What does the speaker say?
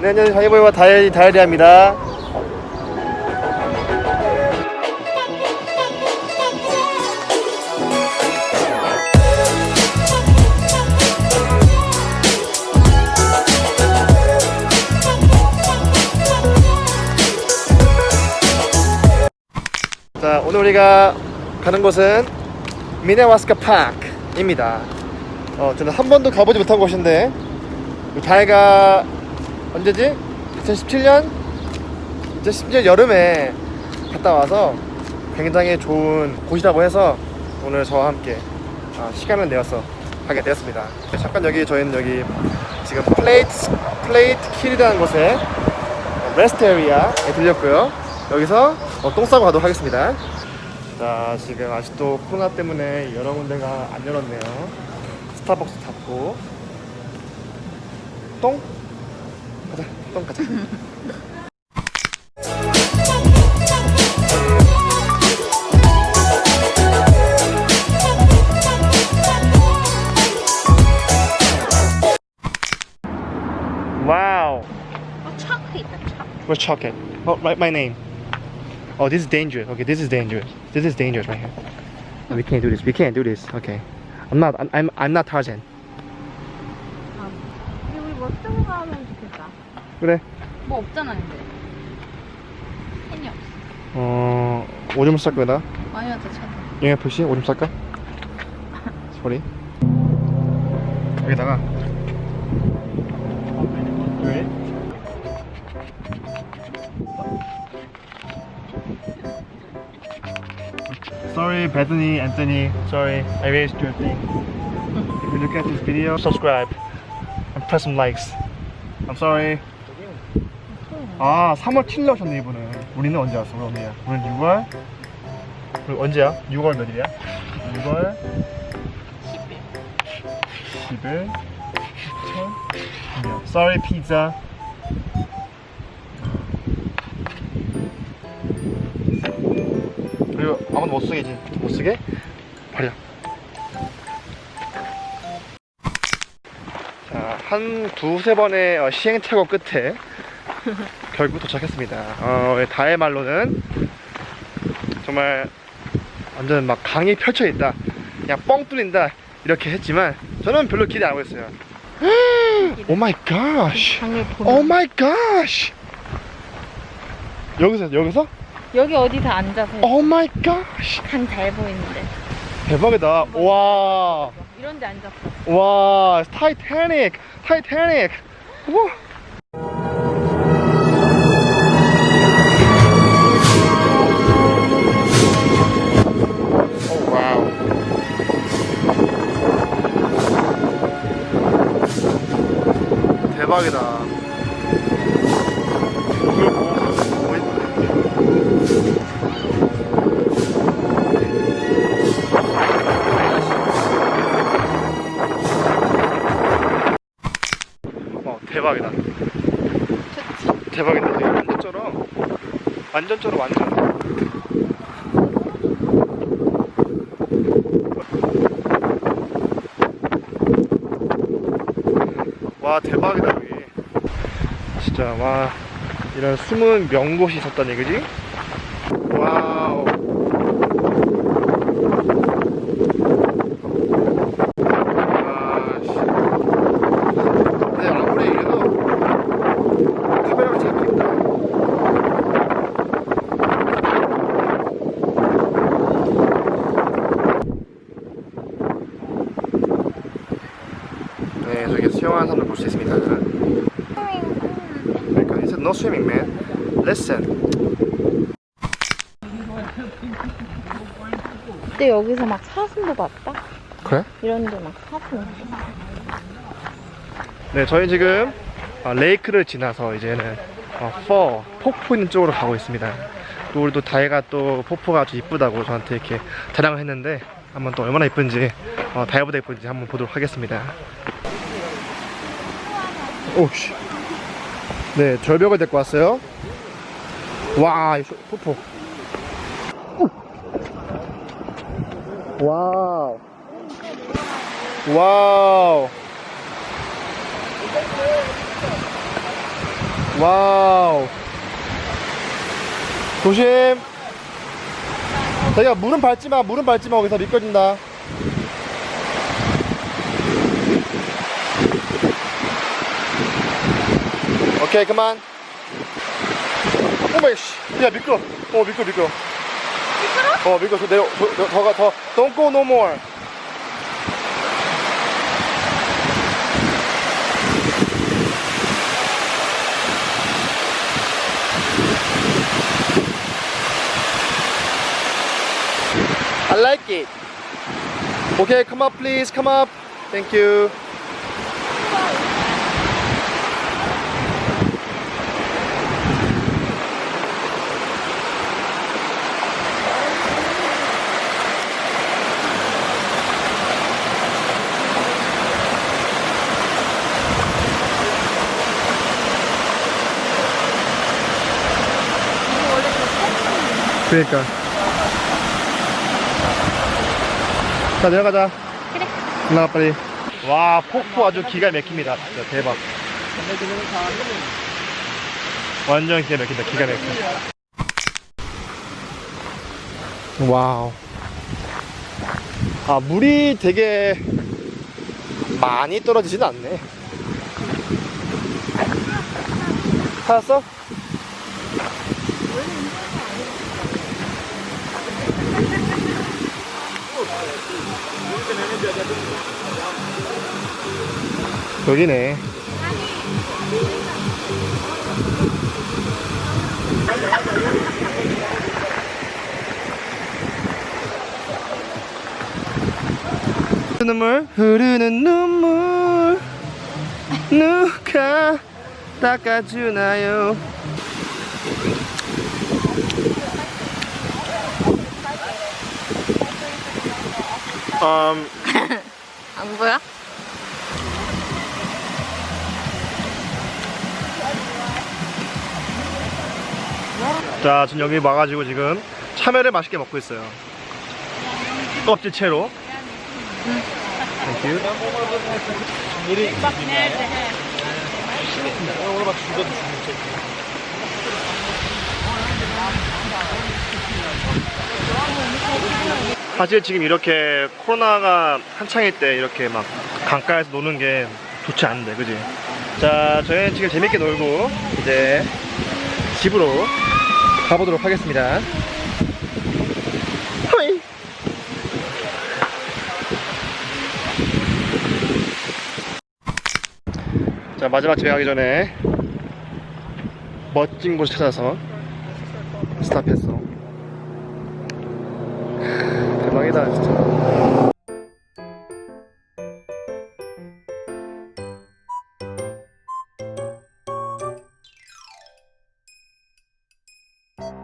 네, 안녕하세요. 다이버와 다이어리, 다이어리입니다. 자, 오늘 우리가 가는 곳은 미네와스카 파크입니다. 어, 저는 한 번도 가보지 못한 곳인데 다이가 언제지? 2017년? 2017년 여름에 갔다 와서 굉장히 좋은 곳이라고 해서 오늘 저와 함께 아, 시간을 내어서 가게 되었습니다. 잠깐 여기 저희는 여기 지금 플레이트 Plattekill이라는 곳에 rest area에 들렸고요. 여기서 어, 똥 싸고 가도록 하겠습니다. 자 지금 아직도 코로나 때문에 여러 군데가 안 열었네요. 스타벅스 닫고 똥 가자 똥 가자. 와우. 어, 차크 있다, 차크. We're chocolate. Oh, write my name. Oh, this is dangerous. Okay, this is dangerous. This is dangerous right here. No, we can't do this. We can't do this. Okay. I'm not. I'm. I'm, I'm not Tarzan. 아, 그래. 뭐 없잖아, 근데. 펜이 없어. 어, 오줌 쌀 거다. 아니야, 저 차다. 영양 표시 오줌 쌀까? 소리. 여기다가. 왜? Sorry, Bethany, Anthony. Sorry, I raised your thing. If you look at this video, subscribe and press some likes. I'm sorry. 아, 3월 7일 오셨네 이분은. 우리는 언제 왔어? 우리 언니야. 우리는 6월. 우리 언제야? 6월 몇일이야? 6월 10일. 10일. 2000. Sorry, pizza. 그리고 아무도 못 쓰게지. 못 쓰게? 버려. 자, 한 두세 번의 어, 시행착오 끝에 결국 도착했습니다. 어, 다의 말로는 정말 완전 막 강이 펼쳐 있다. 그냥 뻥 뚫린다. 이렇게 했지만 저는 별로 기대 안 하고 있어요. Oh my God. Oh my God. 여기서 여기서? 여기 어디서 앉아서 Oh my God. 강 잘 보이는데. 대박이다. 와. 이런 데 앉았어. 와, 타이타닉. 타이타닉. 우. 대박이다. 이걸 뭐. 어, 대박이다. 대박이다. 되게 완전 쩔어. 완전 쩔어, 완전. 와, 대박이다, 여기. 진짜, 와. 이런 숨은 명곳이 있었다니, 그지? 와우. 와, 씨. 근데 아무리 이래도 카메라가 잡힌다. 네, 저기 수 있습니다. 그러니까 said no swimming, man. Listen. 그때 여기서 막 사슴도 봤다? 그래? 이런 데 막 사슴. 네, 저희 지금 어, 레이크를 지나서 이제는 어, 퍼 폭포 있는 쪽으로 가고 있습니다. 또 우리 또 다이가 또 폭포가 아주 이쁘다고 저한테 이렇게 자랑을 했는데 한번 또 얼마나 이쁜지 어, 다이보다 이쁜지 한번 보도록 하겠습니다. 오씨. 네, 절벽을 데리고 왔어요. 와, 폭포. Wow. Wow. Wow. 조심. 자기가 물은 밟지 마, 물은 밟지 마. 거기서 미끄러진다. 오케이, 그만. 오마이 씨. 야, 미끄러. 어, 미끄러, 미끄러. 미끄러? 어, 미끄러. 저 내려, 더, 더, 더가, 더. Don't go no more. I like it. Okay, come up, please. Come up. Thank you. 그러니까. 자 내려가자. 그래. 올라가 빨리. 와 폭포 아주 기가 막힙니다. 진짜 대박. 완전 기가 막힌다. 기가 막혀. 와우. 아 물이 되게 많이 떨어지진 않네. 찾았어? 여기네. 눈물 흐르는 눈물 누가 닦아주나요? 음, 안 보여? 자, 지금 여기 와가지고 지금 참외를 맛있게 먹고 있어요. 껍질 채로. Thank you. 사실 지금 이렇게 코로나가 한창일 때 이렇게 막 강가에서 노는 게 좋지 않은데, 그지? 자, 저희는 지금 재밌게 놀고 이제 집으로 가보도록 하겠습니다. 자 마지막 집에 가기 전에 멋진 곳을 찾아서 스탑했어. 대박이다 진짜. Thank